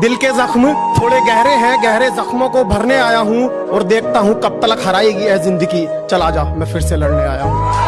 दिल के जख्म थोड़े गहरे हैं, गहरे जख्मों को भरने आया हूँ और देखता हूँ कब तक हराएगी है ज़िंदगी। चला जा मैं फिर से लड़ने आया हूँ।